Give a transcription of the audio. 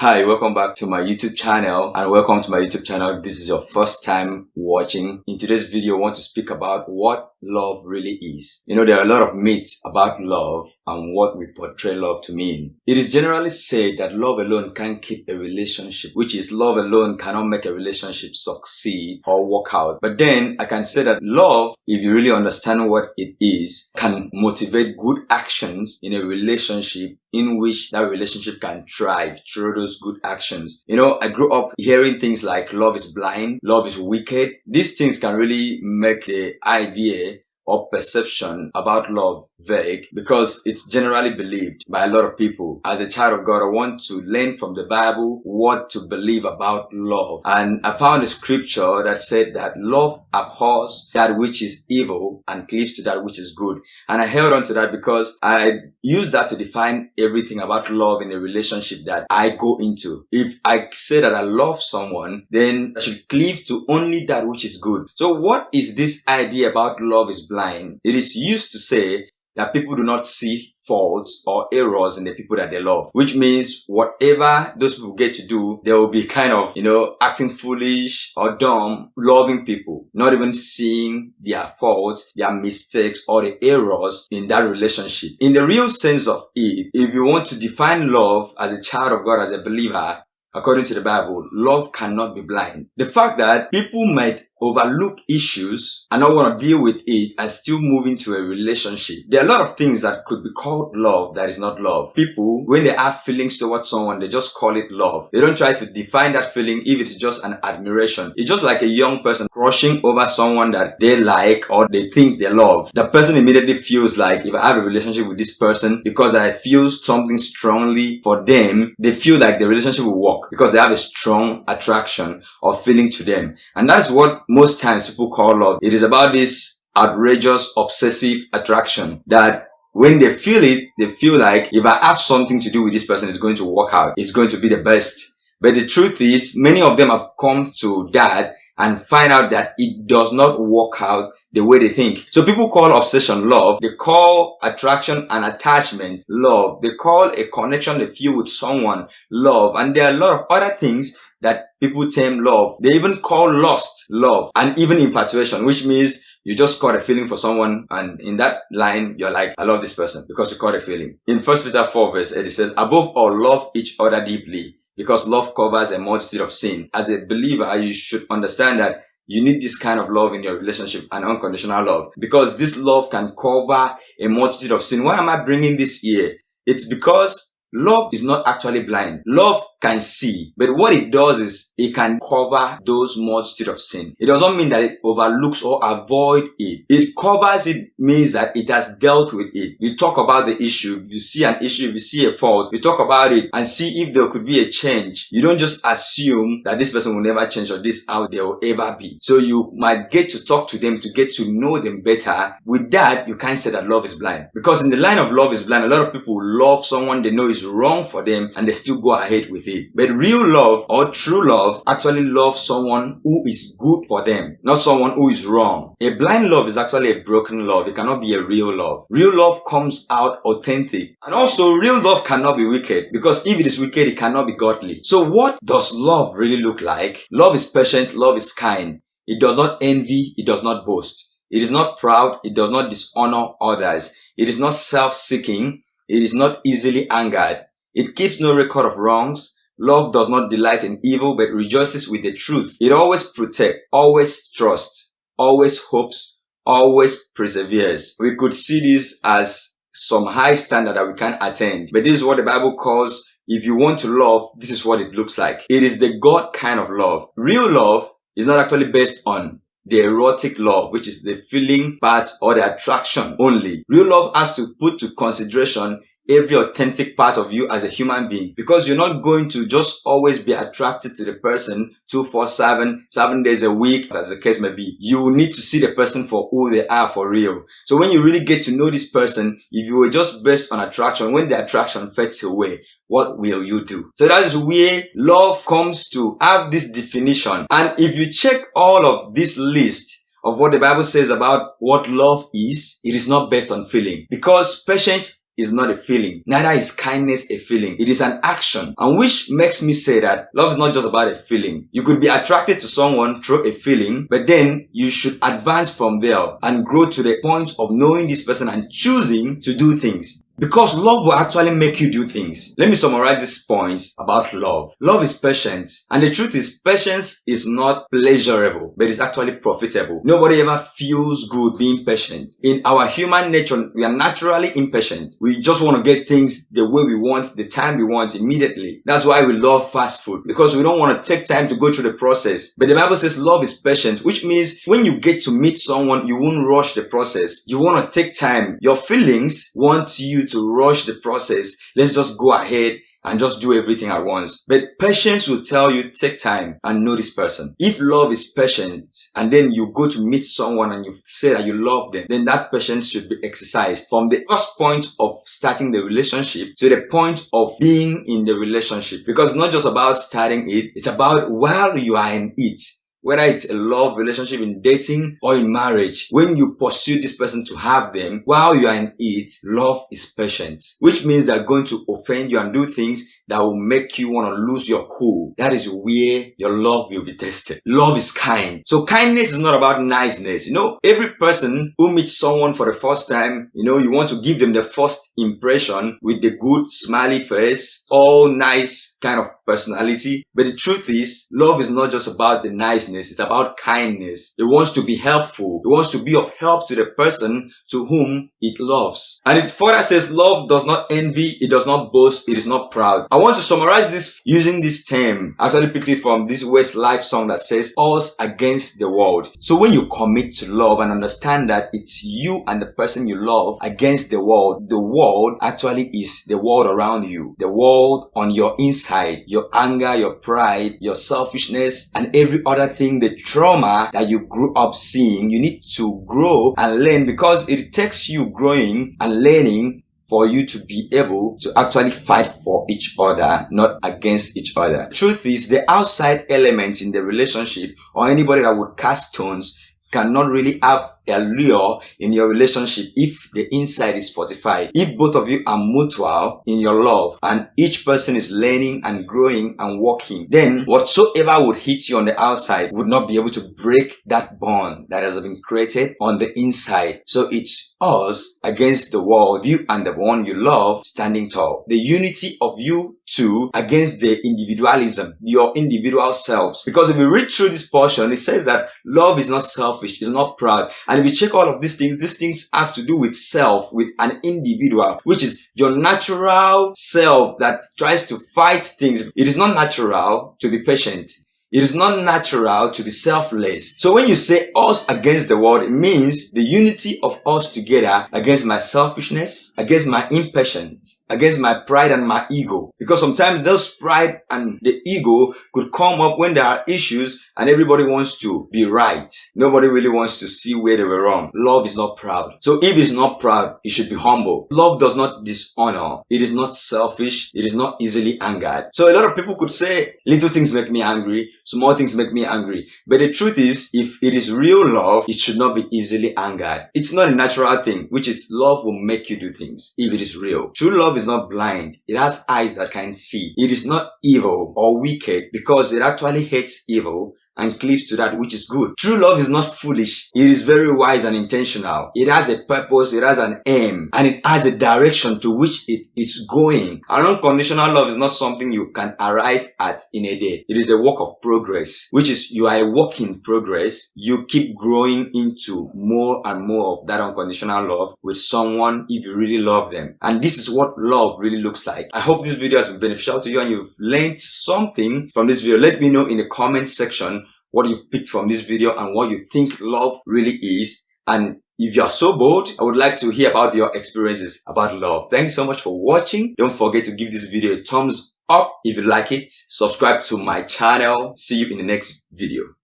Hi, welcome back to my YouTube channel and welcome to my YouTube channel. This is your first time watching. In today's video, I want to speak about what love really is. You know, there are a lot of myths about love and what we portray love to mean. It is generally said that love alone can't keep a relationship, which is love alone cannot make a relationship succeed or work out. But then I can say that love, if you really understand what it is, can motivate good actions in a relationship in which that relationship can thrive through those good actions. You know, I grew up hearing things like love is blind, love is wicked. These things can really make the idea or perception about love vague because it's generally believed by a lot of people. As a child of God, I want to learn from the Bible what to believe about love. And I found a scripture that said that love abhors that which is evil and cleaves to that which is good. And I held on to that because I use that to define everything about love in a relationship that I go into. If I say that I love someone, then I should cleave to only that which is good. So what is this idea about love is blind? It is used to say that people do not see faults or errors in the people that they love, which means whatever those people get to do, they will be kind of, you know, acting foolish or dumb, loving people, not even seeing their faults, their mistakes or the errors in that relationship. In the real sense of it, if you want to define love as a child of God, as a believer, according to the Bible, love cannot be blind. The fact that people might overlook issues and not want to deal with it and still move into a relationship. There are a lot of things that could be called love that is not love. People, when they have feelings towards someone, they just call it love. They don't try to define that feeling if it's just an admiration. It's just like a young person crushing over someone that they like or they think they love. The person immediately feels like if I have a relationship with this person because I feel something strongly for them, they feel like the relationship will work because they have a strong attraction or feeling to them. And that's what most times people call love. It is about this outrageous obsessive attraction that when they feel it, they feel like if I have something to do with this person, it's going to work out. It's going to be the best. But the truth is, many of them have come to that and find out that it does not work out the way they think. So people call obsession love. They call attraction and attachment love. They call a connection they feel with someone love. And there are a lot of other things that people term love. They even call lust love and even infatuation, which means you just caught a feeling for someone and in that line you're like i love this person because you caught a feeling in first peter 4 verse 8 it says above all love each other deeply because love covers a multitude of sin as a believer you should understand that you need this kind of love in your relationship and unconditional love because this love can cover a multitude of sin why am i bringing this here it's because Love is not actually blind. Love can see, but what it does is it can cover those multitude of sin. It doesn't mean that it overlooks or avoid it. It covers it means that it has dealt with it. You talk about the issue. If you see an issue, if you see a fault, you talk about it and see if there could be a change. You don't just assume that this person will never change or this how they will ever be. So you might get to talk to them to get to know them better. With that, you can't say that love is blind. Because in the line of love is blind, a lot of people love someone they know is wrong for them and they still go ahead with it. But real love or true love actually loves someone who is good for them, not someone who is wrong. A blind love is actually a broken love. It cannot be a real love. Real love comes out authentic. And also real love cannot be wicked because if it is wicked, it cannot be godly. So what does love really look like? Love is patient. Love is kind. It does not envy. It does not boast. It is not proud. It does not dishonor others. It is not self-seeking. It is not easily angered. It keeps no record of wrongs. Love does not delight in evil, but rejoices with the truth. It always protects, always trusts, always hopes, always perseveres. We could see this as some high standard that we can't attain. But this is what the Bible calls if you want to love, this is what it looks like. It is the God kind of love. Real love is not actually based on the erotic love, which is the feeling part or the attraction only. Real love has to put to consideration every authentic part of you as a human being because you're not going to just always be attracted to the person 247 7 days a week as the case may be you need to see the person for who they are for real so when you really get to know this person if you were just based on attraction when the attraction fades away what will you do? So that is where love comes to have this definition. And if you check all of this list, of what the Bible says about what love is, it is not based on feeling. Because patience is not a feeling. Neither is kindness a feeling. It is an action. And which makes me say that love is not just about a feeling. You could be attracted to someone through a feeling, but then you should advance from there and grow to the point of knowing this person and choosing to do things. Because love will actually make you do things. Let me summarize these points about love. Love is patient. And the truth is, patience is not pleasurable, but it's actually profitable. Nobody ever feels good being patient. In our human nature, we are naturally impatient. We just want to get things the way we want, the time we want, immediately. That's why we love fast food. Because we don't want to take time to go through the process. But the Bible says love is patient, which means when you get to meet someone, you won't rush the process. You want to take time. Your feelings want you to rush the process. Let's just go ahead and just do everything at once. But patience will tell you take time and know this person. If love is patient and then you go to meet someone and you say that you love them, then that patience should be exercised from the first point of starting the relationship to the point of being in the relationship. Because it's not just about starting it, it's about while you are in it whether it's a love relationship in dating or in marriage, when you pursue this person to have them, while you are in it, love is patient, which means they're going to offend you and do things that will make you want to lose your cool. That is where your love will be tested. Love is kind. So kindness is not about niceness. You know, every person who meets someone for the first time, you know, you want to give them the first impression with the good smiley face, all nice kind of personality. But the truth is, love is not just about the niceness. It's about kindness. It wants to be helpful. It wants to be of help to the person to whom it loves. And it further says, love does not envy. It does not boast. It is not proud. Want to summarize this using this term. I actually picked it from this Westlife song that says us against the world. So when you commit to love and understand that it's you and the person you love against the world, the world actually is the world around you, the world on your inside, your anger, your pride, your selfishness, and every other thing, the trauma that you grew up seeing, you need to grow and learn because it takes you growing and learning for you to be able to actually fight for each other, not against each other. Truth is, the outside element in the relationship or anybody that would cast stones cannot really have a lure in your relationship if the inside is fortified. If both of you are mutual in your love and each person is learning and growing and working, then whatsoever would hit you on the outside would not be able to break that bond that has been created on the inside. So it's us against the world, you and the one you love standing tall. The unity of you two against the individualism, your individual selves. Because if we read through this portion, it says that love is not selfish, it's not proud, and and check all of these things, these things have to do with self, with an individual, which is your natural self that tries to fight things. It is not natural to be patient. It is not natural to be selfless. So when you say us against the world, it means the unity of us together against my selfishness, against my impatience, against my pride and my ego. Because sometimes those pride and the ego could come up when there are issues and everybody wants to be right. Nobody really wants to see where they were wrong. Love is not proud. So if it's not proud, it should be humble. Love does not dishonor. It is not selfish. It is not easily angered. So a lot of people could say, little things make me angry Small things make me angry. But the truth is, if it is real love, it should not be easily angered. It's not a natural thing, which is love will make you do things if it is real. True love is not blind. It has eyes that can see. It is not evil or wicked because it actually hates evil and cleaves to that which is good. True love is not foolish. It is very wise and intentional. It has a purpose, it has an aim, and it has a direction to which it is going. An unconditional love is not something you can arrive at in a day. It is a work of progress, which is you are a work in progress. You keep growing into more and more of that unconditional love with someone if you really love them. And this is what love really looks like. I hope this video has been beneficial to you and you've learned something from this video. Let me know in the comment section what you've picked from this video and what you think love really is. And if you are so bold, I would like to hear about your experiences about love. Thank you so much for watching. Don't forget to give this video a thumbs up if you like it. Subscribe to my channel. See you in the next video.